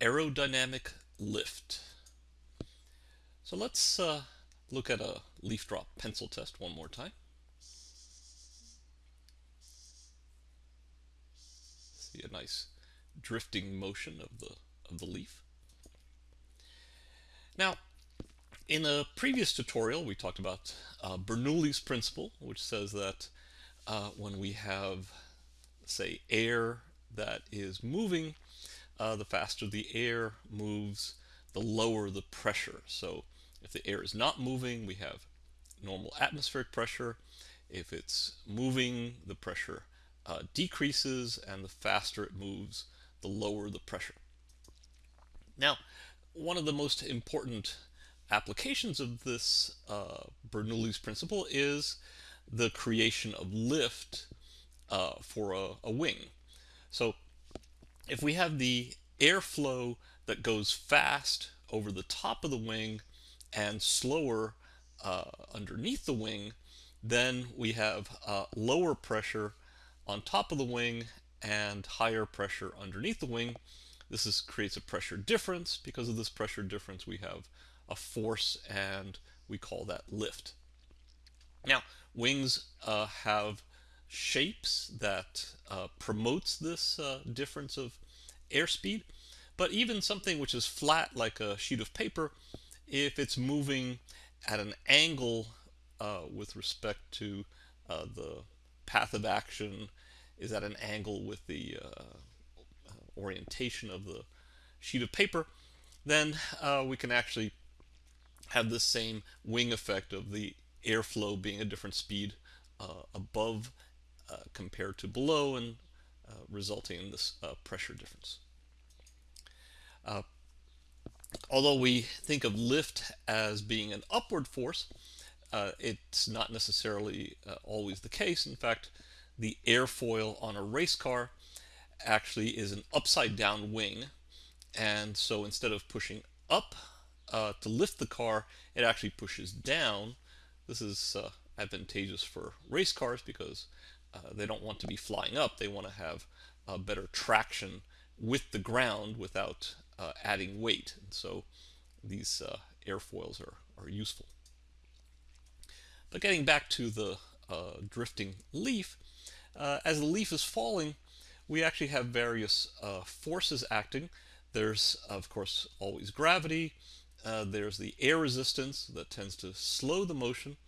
aerodynamic lift. So let's uh, look at a leaf drop pencil test one more time. See a nice drifting motion of the of the leaf. Now, in a previous tutorial, we talked about uh, Bernoulli's principle, which says that uh, when we have, say, air that is moving, uh, the faster the air moves, the lower the pressure. So if the air is not moving, we have normal atmospheric pressure. If it's moving, the pressure uh, decreases, and the faster it moves, the lower the pressure. Now, one of the most important applications of this uh, Bernoulli's principle is the creation of lift uh, for a, a wing. So if we have the airflow that goes fast over the top of the wing and slower uh, underneath the wing, then we have uh, lower pressure on top of the wing and higher pressure underneath the wing. This is, creates a pressure difference. Because of this pressure difference, we have a force and we call that lift. Now, wings uh, have shapes that uh, promotes this uh, difference of airspeed. But even something which is flat like a sheet of paper, if it's moving at an angle uh, with respect to uh, the path of action is at an angle with the uh, orientation of the sheet of paper, then uh, we can actually have the same wing effect of the airflow being a different speed above compared to below and uh, resulting in this uh, pressure difference. Uh, although we think of lift as being an upward force, it's not necessarily always the case. In fact, the airfoil on a race car actually is an upside down wing and so instead of pushing up uh, to lift the car it actually pushes down this is uh, advantageous for race cars because uh, they don't want to be flying up they want to have better traction with the ground without uh, adding weight and so these uh, airfoils are, are useful but getting back to the uh, drifting leaf as the leaf is falling we actually have various forces acting. There's, of course, always gravity. There's the air resistance that tends to slow the motion.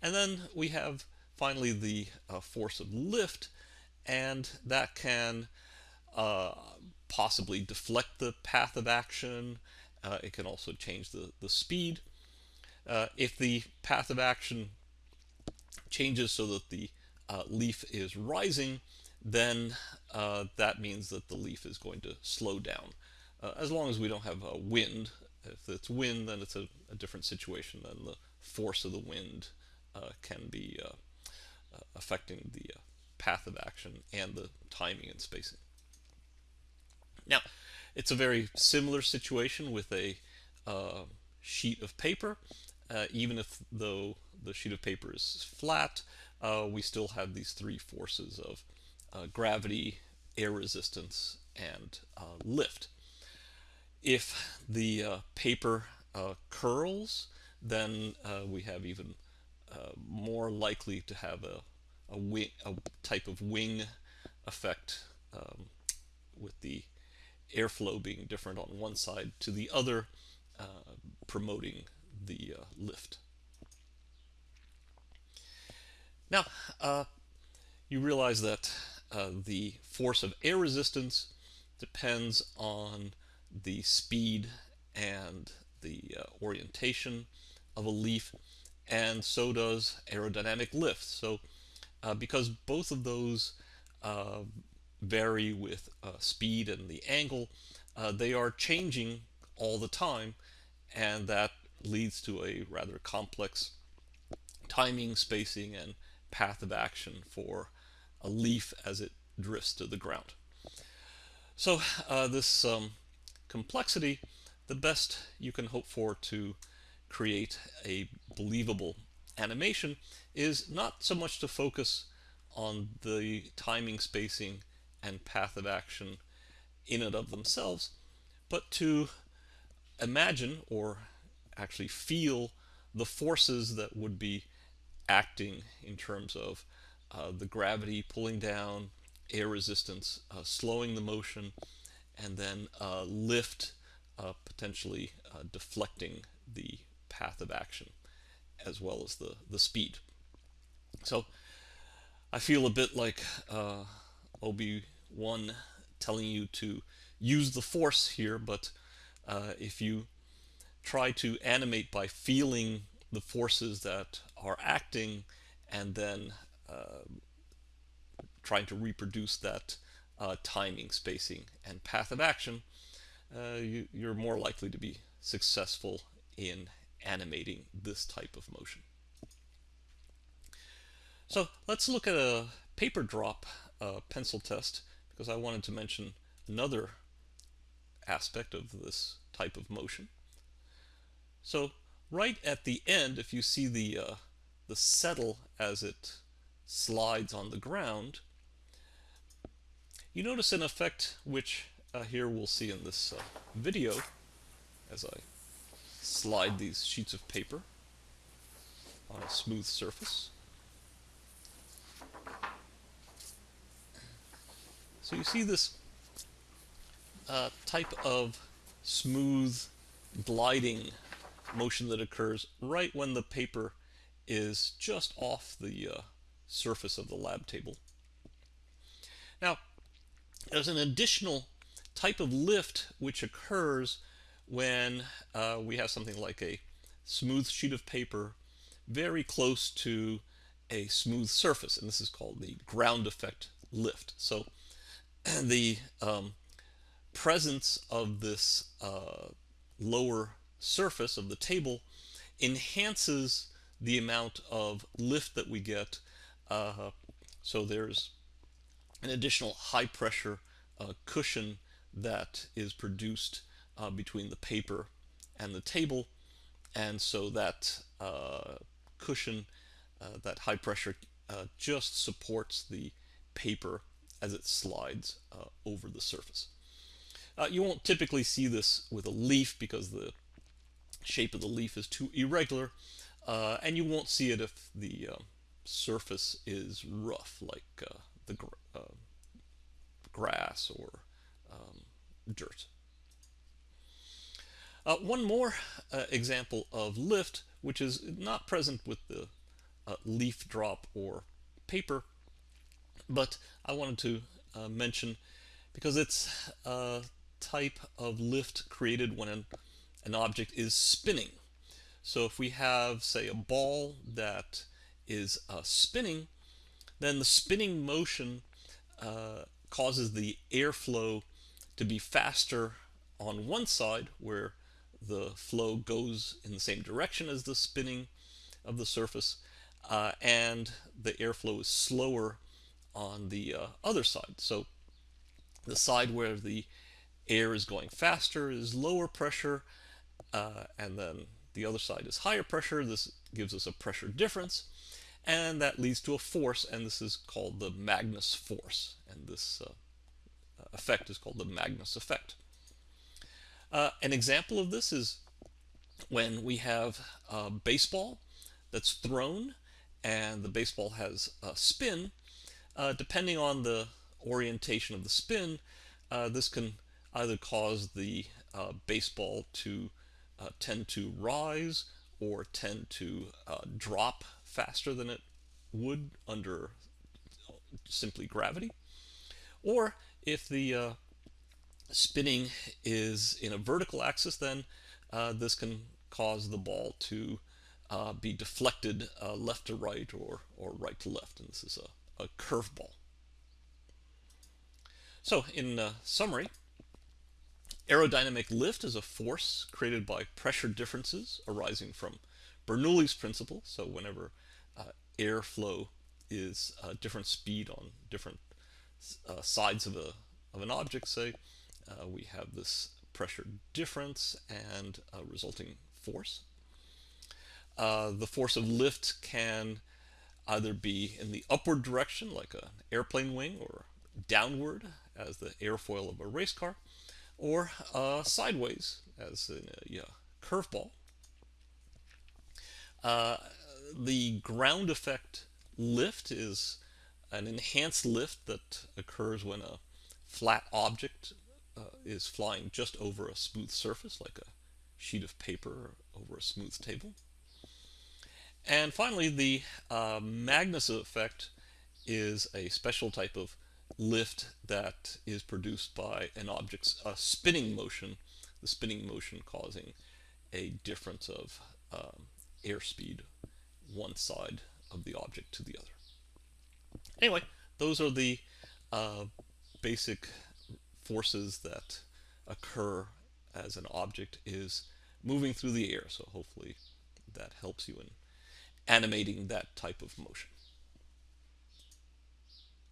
And then we have finally the uh, force of lift, and that can uh, possibly deflect the path of action. Uh, it can also change the, the speed. Uh, if the path of action changes so that the leaf is rising, then uh, that means that the leaf is going to slow down. Uh, as long as we don't have a wind, if it's wind, then it's a, a different situation. Then the force of the wind uh, can be uh, uh, affecting the uh, path of action and the timing and spacing. Now, it's a very similar situation with a sheet of paper. even if though the sheet of paper is flat, we still have these three forces of uh, gravity, air resistance, and uh, lift. If the uh, paper uh, curls, then uh, we have even more likely to have a, a, wing, a type of wing effect um, with the airflow being different on one side to the other, promoting the lift. Now, you realize that uh, the force of air resistance depends on the speed and the uh, orientation of a leaf and so does aerodynamic lift. So uh, because both of those uh, vary with uh, speed and the angle, uh, they are changing all the time and that leads to a rather complex timing, spacing, and path of action for a leaf as it drifts to the ground. So uh, this um, complexity, the best you can hope for to create a believable animation is not so much to focus on the timing, spacing, and path of action in and of themselves, but to imagine or actually feel the forces that would be acting in terms of uh, the gravity pulling down, air resistance, uh, slowing the motion, and then uh, lift uh, potentially uh, deflecting the path of action as well as the, the speed. So I feel a bit like uh, Obi-Wan telling you to use the force here, but if you try to animate by feeling the forces that are acting and then uh, trying to reproduce that uh, timing, spacing, and path of action, uh, you, you're more likely to be successful in animating this type of motion. So let's look at a paper drop uh, pencil test because I wanted to mention another aspect of this type of motion. So right at the end, if you see the, uh, the settle as it slides on the ground, you notice an effect which uh, here we'll see in this uh, video as I slide these sheets of paper on a smooth surface. So you see this uh, type of smooth gliding motion that occurs right when the paper is just off the uh, surface of the lab table. Now, there's an additional type of lift which occurs when uh, we have something like a smooth sheet of paper very close to a smooth surface, and this is called the ground effect lift. So the um, presence of this uh, lower surface of the table enhances the amount of lift that we get. Uh, so there's an additional high pressure uh, cushion that is produced uh, between the paper and the table. And so that uh, cushion, uh, that high pressure, uh, just supports the paper as it slides over the surface. you won't typically see this with a leaf because the shape of the leaf is too irregular, uh, and you won't see it if the uh, surface is rough, like uh, the gr uh, grass or um, dirt. Uh, one more uh, example of lift, which is not present with the leaf drop or paper, but I wanted to mention because it's a type of lift created when an an object is spinning. So if we have, say, a ball that is uh, spinning, then the spinning motion uh, causes the airflow to be faster on one side where the flow goes in the same direction as the spinning of the surface uh, and the airflow is slower on the uh, other side. So the side where the air is going faster is lower pressure uh, and then the other side is higher pressure. This gives us a pressure difference, and that leads to a force, and this is called the Magnus force, and this uh, effect is called the Magnus effect. Uh, an example of this is when we have a baseball that's thrown and the baseball has a spin. Uh, depending on the orientation of the spin, uh, this can either cause the uh, baseball to uh, tend to rise or tend to uh, drop faster than it would under simply gravity. Or if the uh, spinning is in a vertical axis, then uh, this can cause the ball to uh, be deflected uh, left to right or, or right to left. And this is a, a curveball. So in summary, Aerodynamic lift is a force created by pressure differences arising from Bernoulli's principle. So whenever uh, airflow is a different speed on different uh, sides of, a, of an object, say, uh, we have this pressure difference and a resulting force. Uh, the force of lift can either be in the upward direction, like an airplane wing, or downward, as the airfoil of a race car, or uh, sideways as in a yeah, curveball. Uh, the ground effect lift is an enhanced lift that occurs when a flat object uh, is flying just over a smooth surface, like a sheet of paper over a smooth table. And finally, the uh, Magnus effect is a special type of lift that is produced by an object's uh, spinning motion, the spinning motion causing a difference of um, airspeed one side of the object to the other. Anyway, those are the uh, basic forces that occur as an object is moving through the air. So hopefully that helps you in animating that type of motion.